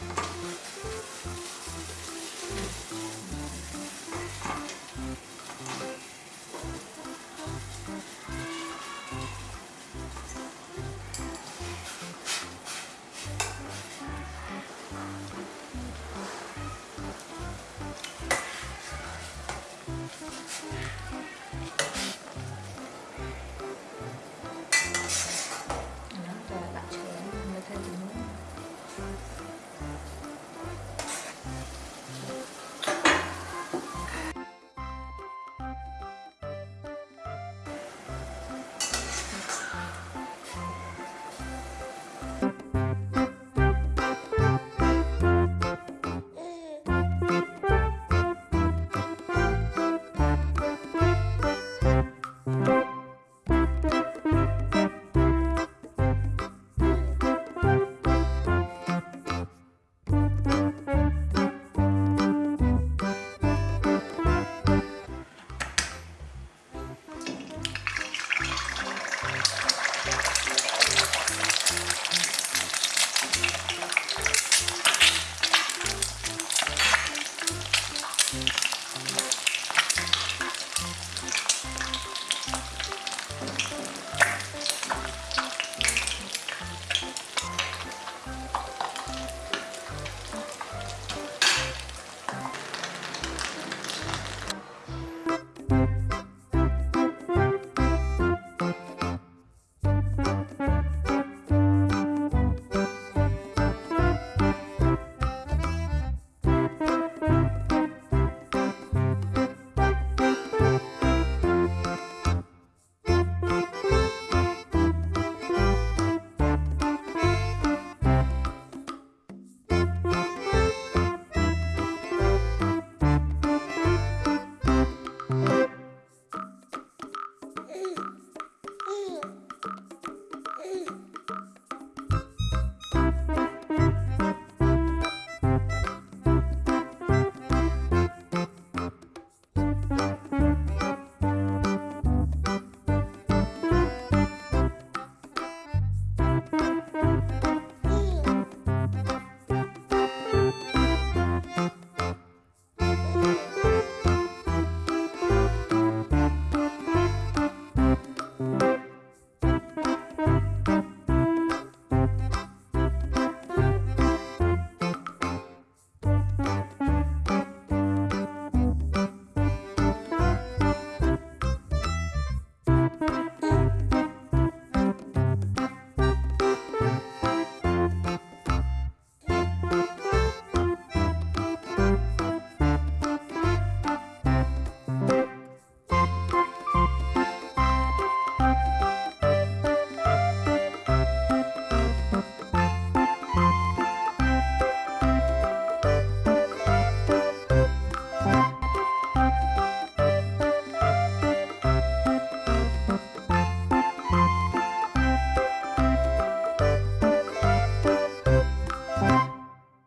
ハハハハ